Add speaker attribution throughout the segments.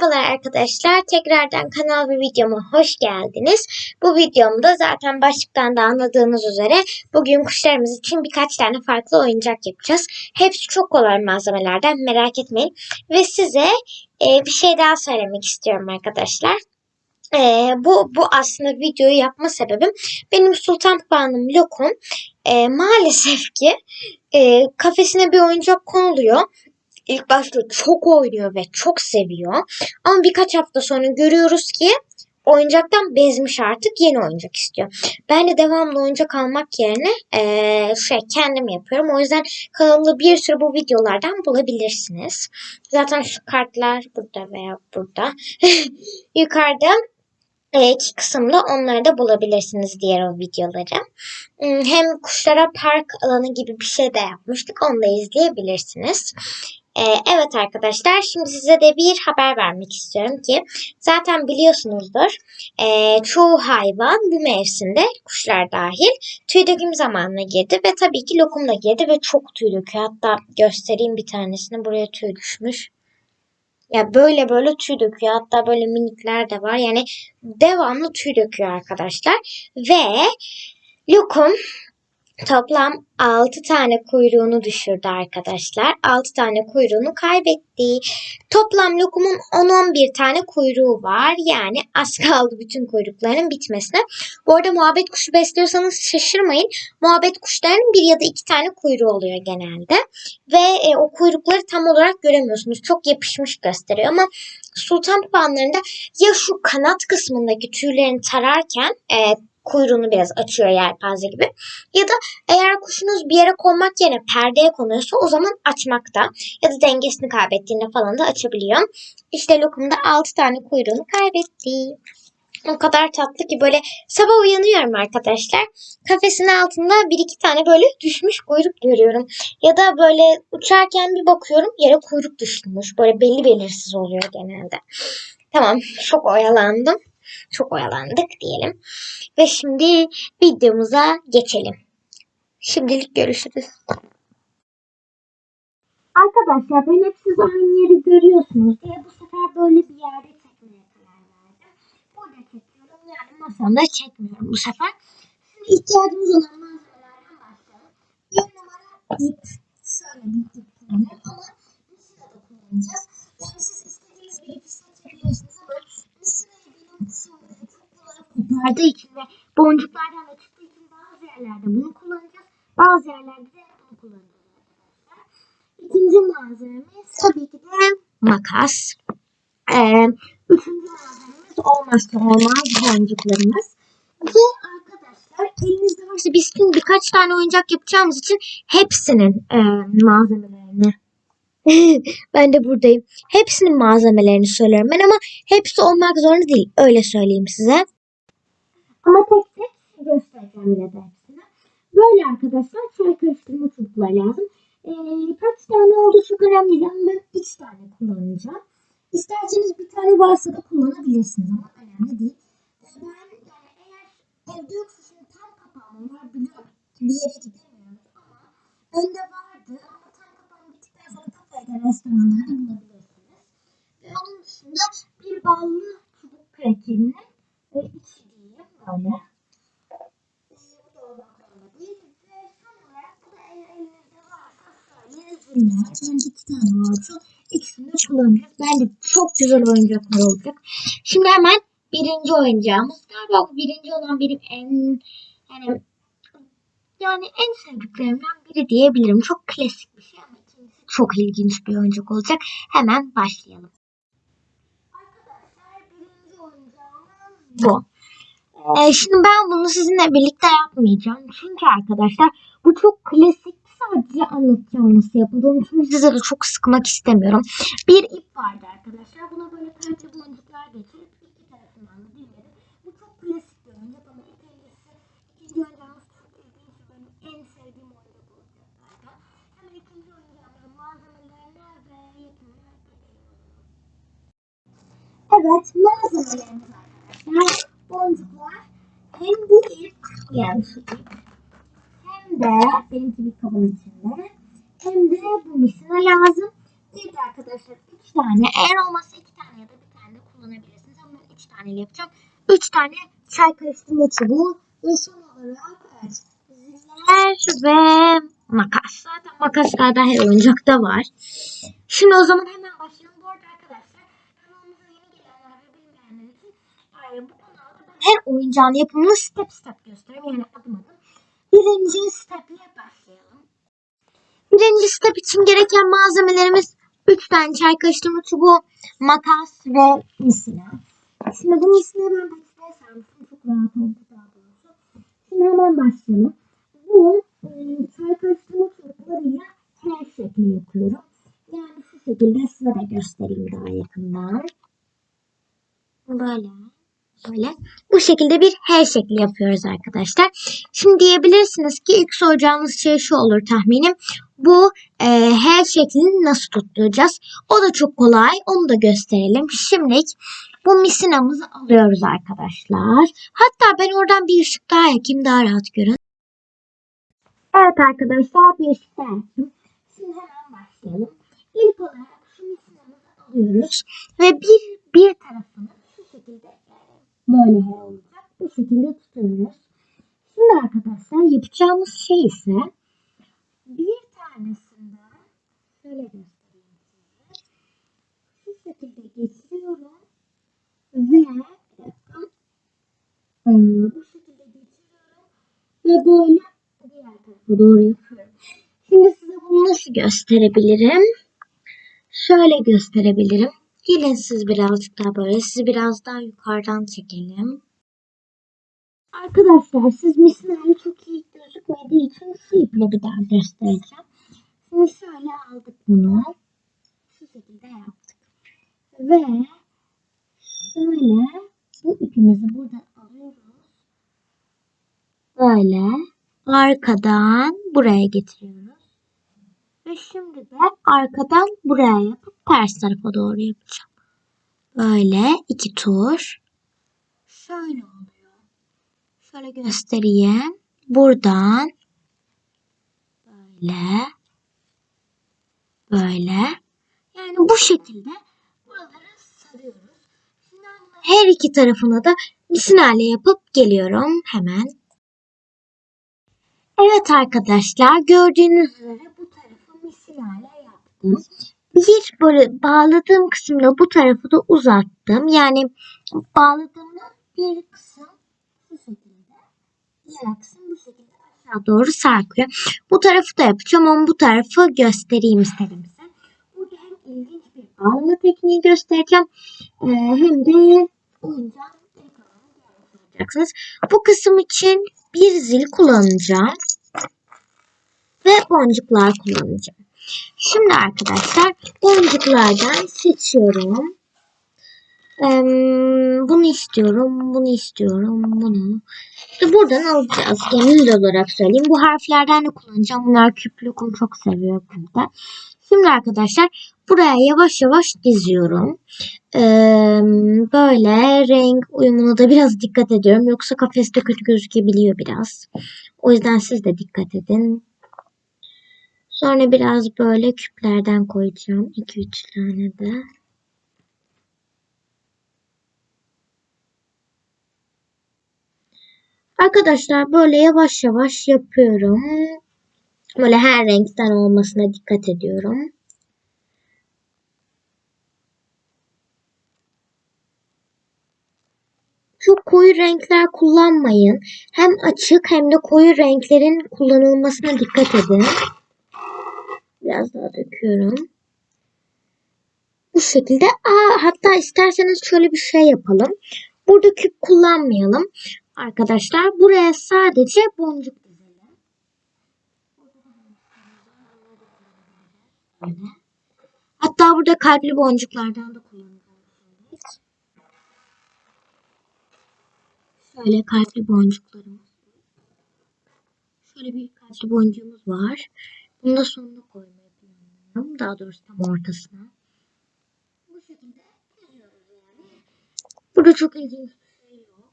Speaker 1: Merhabalar arkadaşlar. Tekrardan kanal ve videoma hoş geldiniz. Bu videomda zaten başlıktan da anladığınız üzere bugün kuşlarımız için birkaç tane farklı oyuncak yapacağız. Hepsi çok kolay malzemelerden merak etmeyin. Ve size e, bir şey daha söylemek istiyorum arkadaşlar. E, bu, bu aslında videoyu yapma sebebim benim Sultan Papağanım Lokum e, maalesef ki e, kafesine bir oyuncak konuluyor ilk başta çok oynuyor ve çok seviyor. Ama birkaç hafta sonra görüyoruz ki oyuncaktan bezmiş artık yeni oyuncak istiyor. Ben de devamlı oyuncak almak yerine ee, şey kendim yapıyorum. O yüzden kanalımda bir sürü bu videolardan bulabilirsiniz. Zaten şu kartlar burada veya burada. Yukarıda iki kısımda onları da bulabilirsiniz diğer o videoları. Hem kuşlara park alanı gibi bir şey de yapmıştık. Onu da izleyebilirsiniz. Ee, evet arkadaşlar şimdi size de bir haber vermek istiyorum ki zaten biliyorsunuzdur e, çoğu hayvan bu mevsimde kuşlar dahil tüy döküm zamanına girdi ve tabii ki lokum da girdi ve çok tüy döküyor. Hatta göstereyim bir tanesini buraya tüy düşmüş. Ya böyle böyle tüy döküyor. Hatta böyle minikler de var. Yani devamlı tüy döküyor arkadaşlar. Ve lokum Toplam 6 tane kuyruğunu düşürdü arkadaşlar. 6 tane kuyruğunu kaybetti. Toplam lokumun 10-11 tane kuyruğu var. Yani az kaldı bütün kuyrukların bitmesine. Bu arada muhabbet kuşu besliyorsanız şaşırmayın. Muhabbet kuşlarının bir ya da iki tane kuyruğu oluyor genelde. Ve e, o kuyrukları tam olarak göremiyorsunuz. Çok yapışmış gösteriyor ama sultan papağanlarında ya şu kanat kısmındaki tüylerini tararken e, kuyruğunu biraz açıyor yelpaze gibi. Ya da eğer kuşunuz bir yere konmak yerine perdeye konuyorsa o zaman açmakta. Ya da dengesini kaybettiğinde falan da açabiliyor. İşte lokumda 6 tane kuyruğunu kaybetti. O kadar tatlı ki böyle sabah uyanıyorum arkadaşlar. Kafesin altında bir iki tane böyle düşmüş kuyruk görüyorum. Ya da böyle uçarken bir bakıyorum yere kuyruk düşmüş. Böyle belli belirsiz oluyor genelde. Tamam çok oyalandım çok oyalandık diyelim. Ve şimdi videomuza geçelim. Şimdilik görüşürüz. Arkadaşlar ben hep siz aynı yeri görüyorsunuz diye bu sefer böyle bir yerde çekmeye karar verdim. Burada çekiyorum yani masamda çekmiyorum bu sefer. Şimdi ihtiyacımız olan malzemelerden başlayalım. Bir numara ip. Şöyle bir ip kullanıyorum ama misina da kullanacağız. Yani siz istediğiniz bir ipi kopardığı için ve boncuklardan da çıktığı için bazı yerlerde bunu kullanacağız. Bazı yerlerde de bunu kullanacağız. İkinci malzememiz tabii ki de makas. Ee, üçüncü malzememiz olmazsa olmaz boncuklarımız. Ve arkadaşlar elinizde varsa biz şimdi birkaç tane oyuncak yapacağımız için hepsinin e, malzemelerini ben de buradayım. Hepsinin malzemelerini söylüyorum ben ama hepsi olmak zorunda değil. Öyle söyleyeyim size. Ama tek tek göstereceğim yine de hepsini. Böyle arkadaşlar çay karıştırma çubukları lazım. Ee, kaç tane oldu çok önemli değil ama ben 3 tane kullanacağım. İsterseniz bir tane varsa da kullanabilirsiniz ama önemli değil. Ben yani eğer evde yoksa şimdi tam kapağım var biliyorum bir yere gidemiyoruz ama önde vardı ama tam kapağım bittikten kafede restoranlarda bulabilirsiniz. Ve onun dışında bir ballı çubuk krakerini ve içi böyle. Ben iki tane varsa ikisini de kullanacağız. Bence çok güzel oyuncaklar olacak. Şimdi hemen birinci oyuncağımız. Galiba bu birinci olan benim en yani yani en sevdiklerimden biri diyebilirim. Çok klasik bir şey ama çok ilginç bir oyuncak olacak. Hemen başlayalım. Arkadaşlar birinci oyuncağımız bu. Ee, şimdi ben bunu sizinle birlikte yapmayacağım. Çünkü arkadaşlar bu çok klasik sadece anlatacağım nasıl yapıldığını. Çünkü size de çok sıkmak istemiyorum. Bir ip vardı arkadaşlar. Buna böyle pembe boncuklar geçirip iki tarafından da dinledim. Bu çok klasik bir oyuncak ama ilk öncesi ikinci oyuncağımız çok ilginç. Benim en sevdiğim oyuncak olacak zaten. Hemen ikinci oyuncağımızın malzemelerine ve yapımına geçiyorum. Evet malzemelerimiz arkadaşlar boncuklar hem bu ip yani şu hem de benimki bir kabın içinde hem de bu misine lazım. Bir de arkadaşlar üç tane eğer olmazsa iki tane ya da bir tane yapacağım. 3 tane çay karıştırma çubuğu ve son olarak evet, ziller ve makas. Zaten makaslarda her oyuncakta var. Şimdi o zaman hemen bu kanalda her oyuncağın yapımını step step gösteriyorum. Yani adım adım. Birinci steple başlayalım. Birinci step için gereken malzemelerimiz 3 tane çay karıştırma çubuğu, makas ve misina. Şimdi bu misina ben paçaya sarmıştım. Çok rahat oldu daha doğrusu. Şimdi hemen başlayalım. Bu e, çay karıştırma çubuklarıyla her şekli yapıyorum. Yani şu şekilde size de göstereyim daha yakından. Böyle. Böyle. Bu şekilde bir her şekli yapıyoruz arkadaşlar. Şimdi diyebilirsiniz ki ilk soracağınız şey şu olur tahminim. Bu e, her şeklini nasıl tutturacağız? O da çok kolay. Onu da gösterelim. Şimdilik bu misinamızı alıyoruz arkadaşlar. Hatta ben oradan bir ışık daha yakayım daha rahat görün. Evet arkadaşlar bir ışık daha yaktım. Şimdi hemen başlayalım. İlk olarak şu misinamızı alıyoruz. Ve bir, bir tarafını şu şekilde böyle her olacak. Bu şekilde tutuyoruz. Şimdi arkadaşlar yapacağımız şey ise bir tanesinden şöyle göstereyim size. Şu şekilde geçiriyorum ve. Ee, bu şekilde geçiriyorum ve böyle diğer tarafa doğru yapıyorum. Şimdi size bunu nasıl gösterebilirim? Şöyle gösterebilirim. Gelin siz birazcık daha böyle. Sizi biraz daha yukarıdan çekelim. Arkadaşlar siz misinayla çok iyi gözükmediği için şu iple bir daha göstereceğim. Şimdi şöyle aldık bunu. Şu şekilde yaptık. Ve şöyle bu ipimizi buradan alıyoruz. Böyle arkadan buraya getiriyoruz. Ve şimdi de arkadan buraya yapıp ters tarafa doğru yapacağım. Böyle iki tur. Şöyle oluyor. Şöyle göstereyim. Buradan böyle böyle yani bu şekilde buraları sarıyoruz. Her iki tarafına da misinale yapıp geliyorum hemen. Evet arkadaşlar gördüğünüz üzere misinale yaptım. Bir böyle bağladığım kısımda bu tarafı da uzattım. Yani bağladığımda bir kısım bu şekilde. Diğer kısım bu şekilde aşağı doğru sarkıyor. Bu tarafı da yapacağım ama bu tarafı göstereyim istedim size. Burada hem ilginç bir bağlama tekniği göstereceğim. e, hem de oyuncağın göreceksiniz. Bu kısım için bir zil kullanacağım. Ve boncuklar kullanacağım. Şimdi arkadaşlar boncuklardan seçiyorum. Eee, bunu istiyorum, bunu istiyorum, bunu. İşte buradan alacağız. Genel olarak söyleyeyim. Bu harflerden de kullanacağım. Bunlar küp lokum çok seviyor burada. Şimdi arkadaşlar buraya yavaş yavaş diziyorum. Eee, böyle renk uyumuna da biraz dikkat ediyorum. Yoksa kafeste kötü gözükebiliyor biraz. O yüzden siz de dikkat edin. Sonra biraz böyle küplerden koyacağım. 2-3 tane de. Arkadaşlar böyle yavaş yavaş yapıyorum. Böyle her renkten olmasına dikkat ediyorum. Çok koyu renkler kullanmayın. Hem açık hem de koyu renklerin kullanılmasına dikkat edin. Biraz daha döküyorum. Bu şekilde. Aa, hatta isterseniz şöyle bir şey yapalım. Burada küp kullanmayalım. Arkadaşlar buraya sadece boncuk dizelim. Hatta burada kalpli boncuklardan da kullanacağız. Şöyle kalpli boncuklarımız. Şöyle bir kalpli boncuğumuz var. Bunu da sonuna koymayı planlıyorum. Daha doğrusu tam ortasına. Bu şekilde diziyoruz yani. Burada çok ilginç bir şey yok.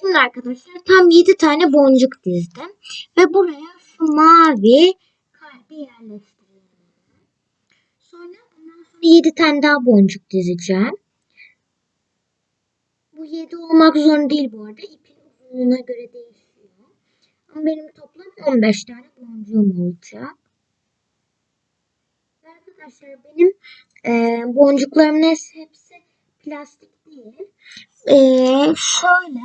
Speaker 1: Şimdi arkadaşlar tam 7 tane boncuk dizdim. Ve buraya şu mavi yerleştiriyorum. Sonra bundan sonra 7 tane daha boncuk dizeceğim. Bu 7 olmak zorunda değil bu arada. İpin uzunluğuna göre değişiyor. Ama benim toplam 15 tane boncuğum olacak. Arkadaşlar benim e, boncuklarımın hepsi, plastik değil. E, şöyle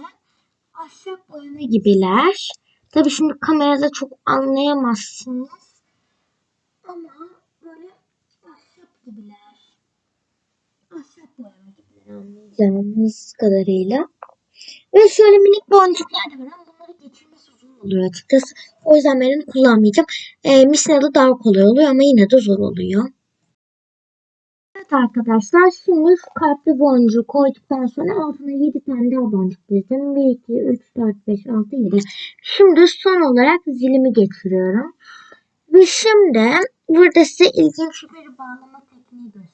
Speaker 1: ahşap boyama gibiler. Tabii şimdi kamerada çok anlayamazsınız. Ama böyle ahşap gibiler. Anlayacağınız kadarıyla. Ve şöyle minik boncuklar da var ama bunları geçirmesi zor oluyor açıkçası. O yüzden ben kullanmayacağım. E, Misna'da daha kolay oluyor ama yine de zor oluyor. Evet arkadaşlar şimdi şu kalpli boncuğu koyduktan sonra altına 7 tane daha boncuk dizdim. 1, 2, 3, 4, 5, 6, 7. Şimdi son olarak zilimi geçiriyorum. Ve şimdi burada size ilginç bir bağlama tekniği göstereceğim.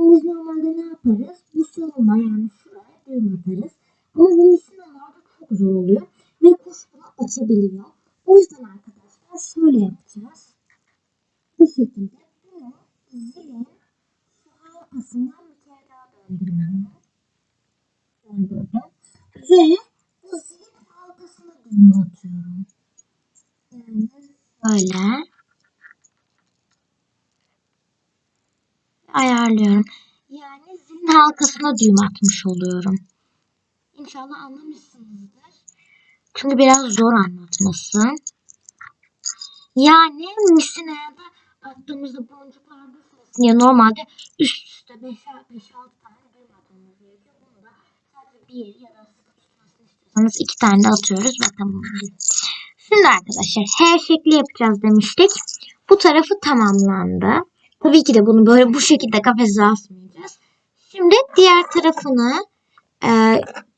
Speaker 1: Biz normalde ne yaparız? Bu sonuna yani şuraya düğüm atarız. Ama bu misinalarda çok zor oluyor. Ve kuş bunu açabiliyor. O yüzden arkadaşlar şöyle yapacağız. Bu şekilde bunu zilin arkasından bir kere daha döndürüyorum. Döndürdüm. Ve bu zilin halkasına düğüm atıyorum. Yani böyle ayarlıyorum. Yani zilin halkasına düğüm atmış oluyorum. İnşallah anlamışsınızdır. Çünkü biraz zor anlatması. Yani misinaya da attığımızda boncuklar düşmesin diye normalde üst üste 5-6 tane düğüm atmamız gerekiyor. Bunu da sadece bir ya da sıkı tutmasını istiyorsanız iki tane de atıyoruz ve tamam. Şimdi arkadaşlar her şekli yapacağız demiştik. Bu tarafı tamamlandı. Tabii ki de bunu böyle bu şekilde kafese asmayacağız. Şimdi diğer tarafını e,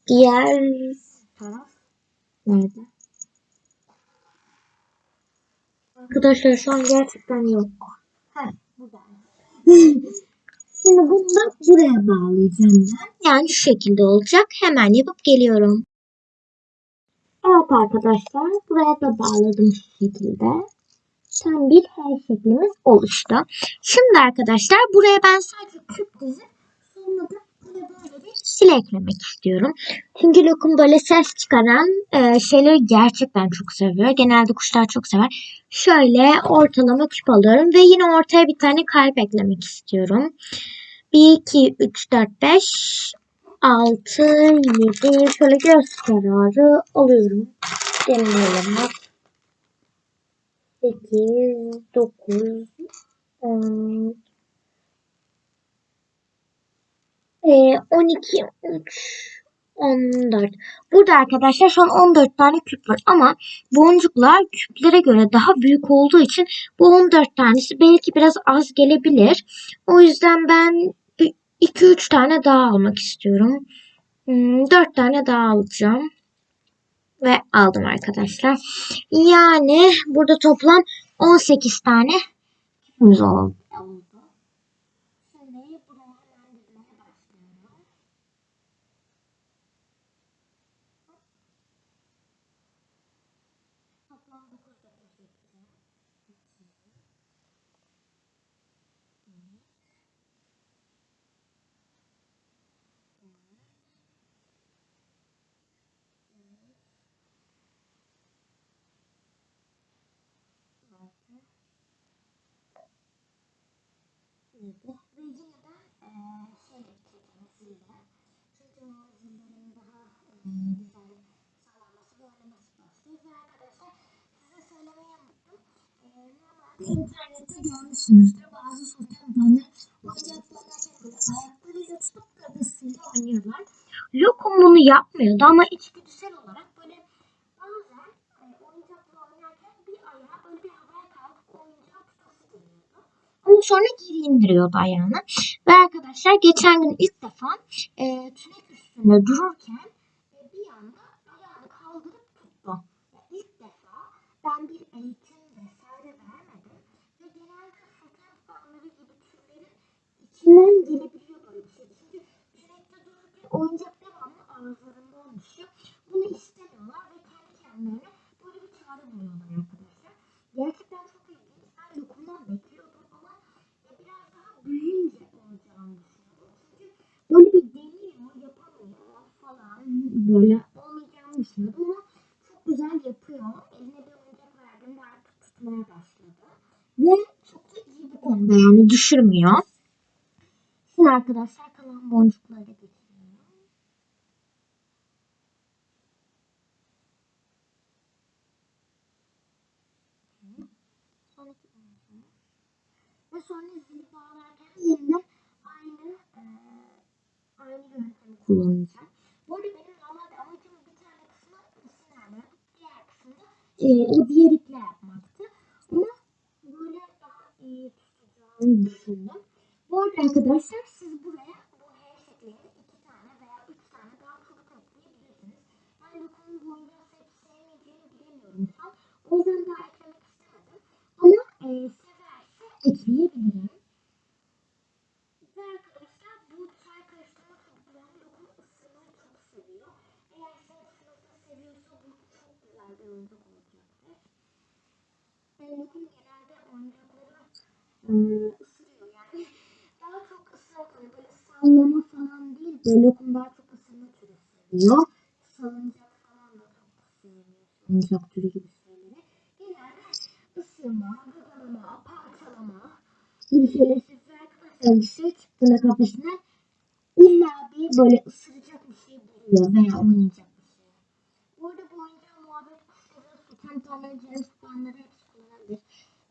Speaker 1: diğer taraf nerede? Arkadaşlar şu an gerçekten yok. Ha, burada. Şimdi bunu da buraya bağlayacağım ben. Yani şu şekilde olacak. Hemen yapıp geliyorum. Evet arkadaşlar buraya da bağladım şu şekilde. Tam bir her şeklimiz oluştu. Şimdi arkadaşlar buraya ben sadece küp dizip sil eklemek istiyorum. Çünkü lokum böyle ses çıkaran e, şeyleri gerçekten çok seviyor. Genelde kuşlar çok sever. Şöyle ortalama küp alıyorum ve yine ortaya bir tane kalp eklemek istiyorum. 1, 2, 3, 4, 5, 6, 7 şöyle göz kararı alıyorum. Deneyelim. 8, 9, 10, e, 12, 13, 14. Burada arkadaşlar şu an 14 tane küp var ama boncuklar küplere göre daha büyük olduğu için bu 14 tanesi belki biraz az gelebilir. O yüzden ben 2-3 tane daha almak istiyorum. 4 hmm, tane daha alacağım. Ve aldım arkadaşlar. Yani burada toplam 18 tane küpümüz oldu. Şimdi buraya hemen dizmeye başlıyorum. Toplam 9 defa çekeceğim. Ve yine de e, şey yapacağım zille. Çünkü o zillerin daha e, güzel sağlanması ve oynaması başlıyor. Ve arkadaşlar size söylemeyi unuttum. E, normalde internette görmüşsünüzdür. Bazı sultanlar oyuncaklarına böyle ayaklarıyla tutup gagasıyla oynuyorlar. Lokum bunu yapmıyordu ama içgüdüsel olarak böyle bazen e, oyuncakla oynarken bir ayağı böyle bir havaya kalkıp oyuncağı tutası geliyordu. Ama sonra geri indiriyordu ayağını. Ve arkadaşlar geçen gün ilk defa e, tünek üstünde dururken e, bir anda ayağını kaldırıp tuttu. Yani ilk defa ben bir eğitim içinden gelebiliyor böyle bir şey. Çünkü direkte durup bir oyuncak devamlı ağızlarından düşüyor. Bunu istemiyorlar ve kendi kendilerine böyle bir çare buluyorlar arkadaşlar. Gerçekten çok ilginç. Ben lokumdan bekliyordum ama ya biraz daha büyüyünce olacağını düşünüyordum. Çünkü böyle bir deniyor, yapamıyor falan böyle olmayacağını düşünüyordum ama çok güzel yapıyor. Eline bir oyuncak verdim ve artık tutmaya başladı. Ve çok da iyi bu konuda yani düşürmüyor. Şimdi arkadaşlar kalan boncukları da getiriyorum. Sonraki boncuğu. Ve sonra zili bağlarken yine aynı e, aynı yöntemi kullanacağım. Bu arada benim normalde amacım bir tane kısmı sinirle, diğer kısmında e, o diğer iple yapmaktı. Ama böyle daha iyi tutacağını düşündüm. Bu arada arkadaşlar siz buraya bu H şeklinde iki tane veya üç tane daha çubuk ekleyebilirsiniz. Ben lokumun boyunca sevip sevmeyeceğini bilemiyorum şu an. O yüzden daha eklemek istemedim. Ama e, severse ekleyebilirim. Ve arkadaşlar bu çay karıştırma çok güzel. Lokum ısırmayı çok seviyor. Eğer sen sınıfta seviyorsa bu çok güzel bir oyuncak olacaktır. Yani lokum genelde oyuncakları e, ısırıyor yani. Daha çok ısırmak hani böyle sallama falan değil de lokum daha çok ısırma seviyor. Salıncak falan da sevmiyor. Salıncak türü gibi şeyleri. Genelde ısırma, gıdalama, parçalama gibi şeyler size arkadaşlar dışarı çıktığında kafesine illa bir böyle ısıracak bir şey buluyor veya oynayacak bir şey. Bu arada bu oyuncağı muhabbet kuşları, su temperleri, ceviz puanları hepsi kullanabilir.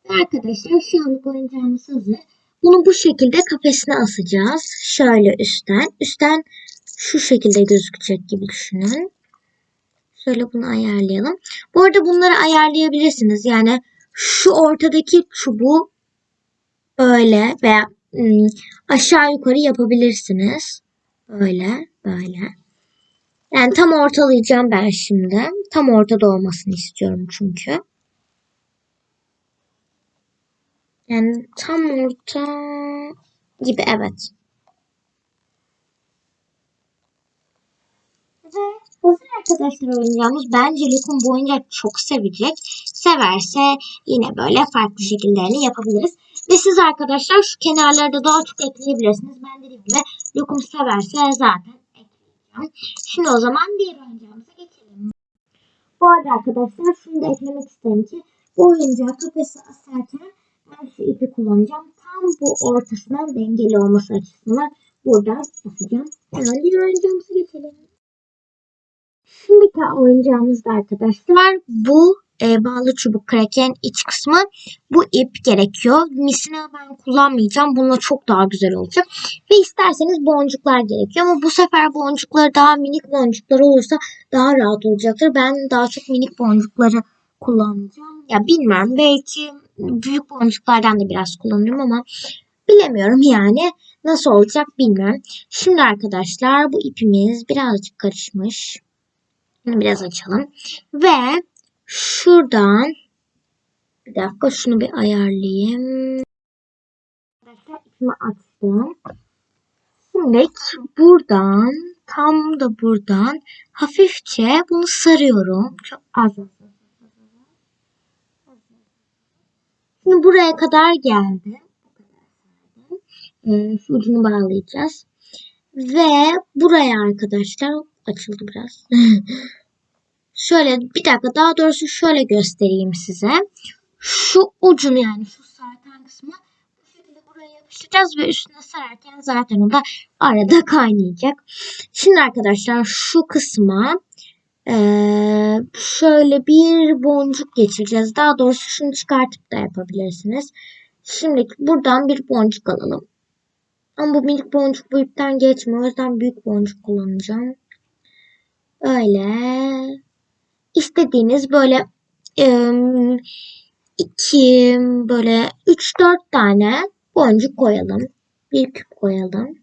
Speaker 1: Ve arkadaşlar şu anlık oyuncağımız hazır. Bunu bu şekilde kafesine asacağız. Şöyle üstten. Üstten şu şekilde gözükecek gibi düşünün. Şöyle bunu ayarlayalım. Bu arada bunları ayarlayabilirsiniz. Yani şu ortadaki çubuğu böyle veya ım, aşağı yukarı yapabilirsiniz. Böyle, böyle. Yani tam ortalayacağım ben şimdi. Tam ortada olmasını istiyorum çünkü. Yani tam orta gibi evet. Ve hazır arkadaşlar oyuncağımız. Bence Lokum bu oyuncağı çok sevecek. Severse yine böyle farklı şekillerini yapabiliriz. Ve siz arkadaşlar şu kenarlarda daha çok ekleyebilirsiniz. Ben dediğim gibi Lokum severse zaten ekleyeceğim. Şimdi o zaman diğer oyuncağımıza geçelim. Bu arada arkadaşlar şunu da eklemek isterim ki bu oyuncağı kafese asarken ben şu ipi kullanacağım. Tam bu ortasına dengeli olması açısından buradan basacağım. Hemen diğer oyuncağımıza geçelim. Şimdiki oyuncağımız da arkadaşlar bu e, bağlı çubuk kraken iç kısmı. Bu ip gerekiyor. Misina ben kullanmayacağım. Bununla çok daha güzel olacak. Ve isterseniz boncuklar gerekiyor. Ama bu sefer boncukları daha minik boncuklar olursa daha rahat olacaktır. Ben daha çok minik boncukları kullanacağım. Ya bilmiyorum. Belki büyük boncuklardan da biraz kullanırım ama bilemiyorum yani. Nasıl olacak bilmiyorum. Şimdi arkadaşlar bu ipimiz birazcık karışmış. Bunu biraz açalım. Ve şuradan bir dakika şunu bir ayarlayayım. İpimi açtım. Şimdi buradan tam da buradan hafifçe bunu sarıyorum. Çok az. Şimdi buraya kadar geldi. Sardım. Ee, şu ucunu bağlayacağız. Ve buraya arkadaşlar açıldı biraz. şöyle bir dakika daha doğrusu şöyle göstereyim size. Şu ucunu yani şu sarkan kısmı bu şekilde buraya yapıştıracağız ve üstüne sararken zaten o da arada kaynayacak. Şimdi arkadaşlar şu kısma ee, şöyle bir boncuk geçireceğiz. Daha doğrusu şunu çıkartıp da yapabilirsiniz. Şimdi buradan bir boncuk alalım. Ama bu minik boncuk bu ipten geçmiyor. O yüzden büyük boncuk kullanacağım. Öyle. İstediğiniz böyle iki böyle üç dört tane boncuk koyalım. Bir küp koyalım.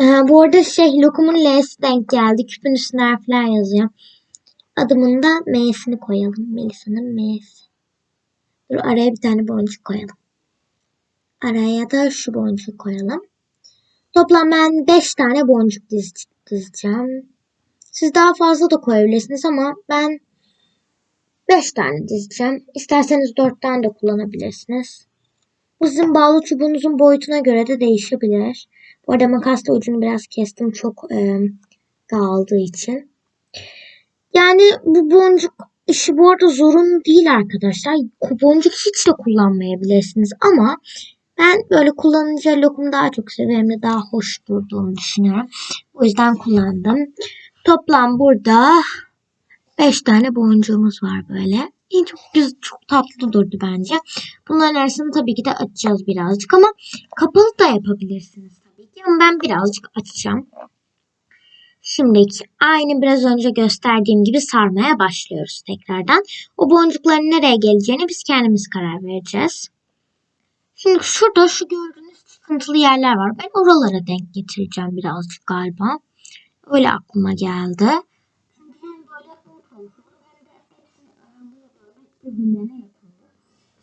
Speaker 1: Ee, bu arada şey lokumun L'si denk geldi. Küpün üstüne harfler yazıyor. Adımın da M'sini koyalım. Melisa'nın M'si. Dur araya bir tane boncuk koyalım. Araya da şu boncuk koyalım. Toplam ben 5 tane boncuk diz dizeceğim. Siz daha fazla da koyabilirsiniz ama ben 5 tane dizeceğim. İsterseniz 4 tane de kullanabilirsiniz. Bu sizin bağlı çubuğunuzun boyutuna göre de değişebilir. Bu arada makasla ucunu biraz kestim çok e, dağıldığı için. Yani bu boncuk işi bu arada zorun değil arkadaşlar. Boncuk hiç de kullanmayabilirsiniz ama ben böyle kullanınca lokumu daha çok seviyorum ve daha hoş durduğunu düşünüyorum. O yüzden kullandım. Toplam burada 5 tane boncuğumuz var böyle. İyi, çok güzel, çok tatlı durdu bence. Bunların arasını tabii ki de açacağız birazcık ama kapalı da yapabilirsiniz tabii ki. Ama ben birazcık açacağım. Şimdiki aynı biraz önce gösterdiğim gibi sarmaya başlıyoruz tekrardan. O boncukların nereye geleceğini biz kendimiz karar vereceğiz. Şimdi şurada şu gördüğünüz çıkıntılı yerler var. Ben oralara denk getireceğim birazcık galiba. Öyle aklıma geldi.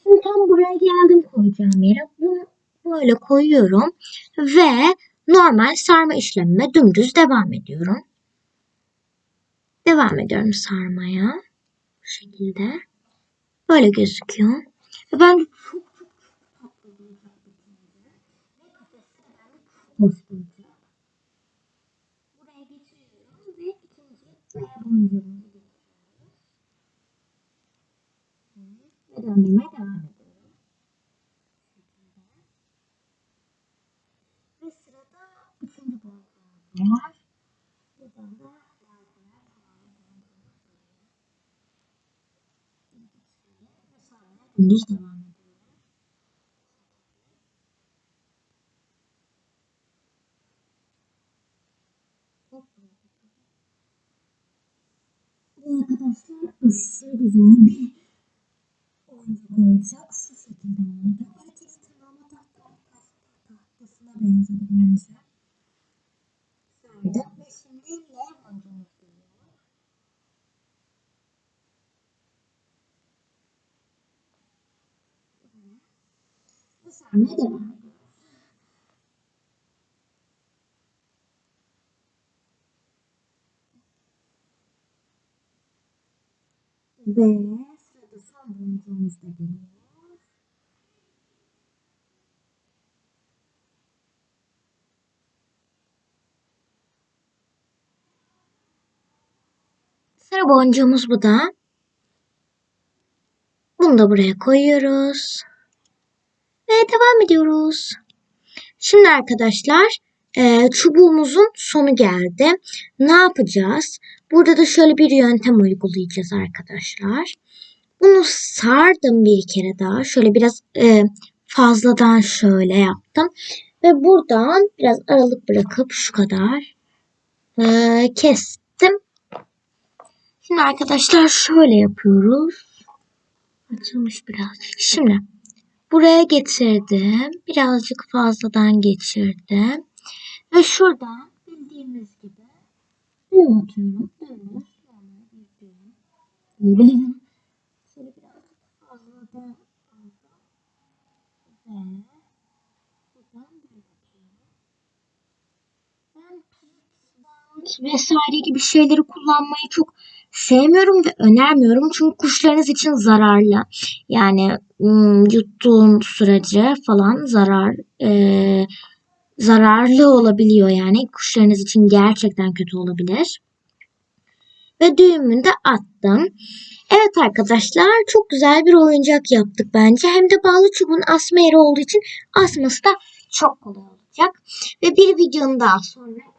Speaker 1: Şimdi tam buraya geldim koyacağım yere. Bunu böyle koyuyorum ve normal sarma işlemime dümdüz devam ediyorum. Devam ediyorum sarmaya. Bu şekilde. Böyle gözüküyor. Ben çok çok çok tatlı olacak bitince. Ve kafesi de bence çok hoş duracak. Buraya geçiriyorum ve ikinci boncuğumuzu getiriyoruz. Ve döndürmeye devam ediyorum. Ve sırada üçüncü boncuğumuz var. Buradan da Gündüz devam arkadaşlar aşırı güzel bir oyuncak olacak. Şu şekilde olacak. Tırnağına tahta, tahtasına benzedi bence. Sardım ve şimdi L boncuğumuz geliyor. Ve sarmaya devam Ve sırada son boncuğumuz da geliyor. Sıra boncuğumuz bu da. Bunu da buraya koyuyoruz. Ve devam ediyoruz. Şimdi arkadaşlar e, çubuğumuzun sonu geldi. Ne yapacağız? Burada da şöyle bir yöntem uygulayacağız arkadaşlar. Bunu sardım bir kere daha. Şöyle biraz e, fazladan şöyle yaptım. Ve buradan biraz aralık bırakıp şu kadar e, kestim. Şimdi arkadaşlar şöyle yapıyoruz. Açılmış birazcık. Şimdi buraya getirdim. Birazcık fazladan geçirdim. Ve şuradan bildiğimiz gibi atıyorum. Bir. Diyebilirim. Şöyle fazladan aldım. Ve buradan. Ben vesaire gibi şeyleri kullanmayı çok sevmiyorum ve önermiyorum. Çünkü kuşlarınız için zararlı. Yani yuttuğun sürece falan zarar e, zararlı olabiliyor yani. Kuşlarınız için gerçekten kötü olabilir. Ve düğümünü de attım. Evet arkadaşlar çok güzel bir oyuncak yaptık bence. Hem de bağlı çubuğun asma yeri olduğu için asması da çok kolay olacak. Ve bir videonun daha sonra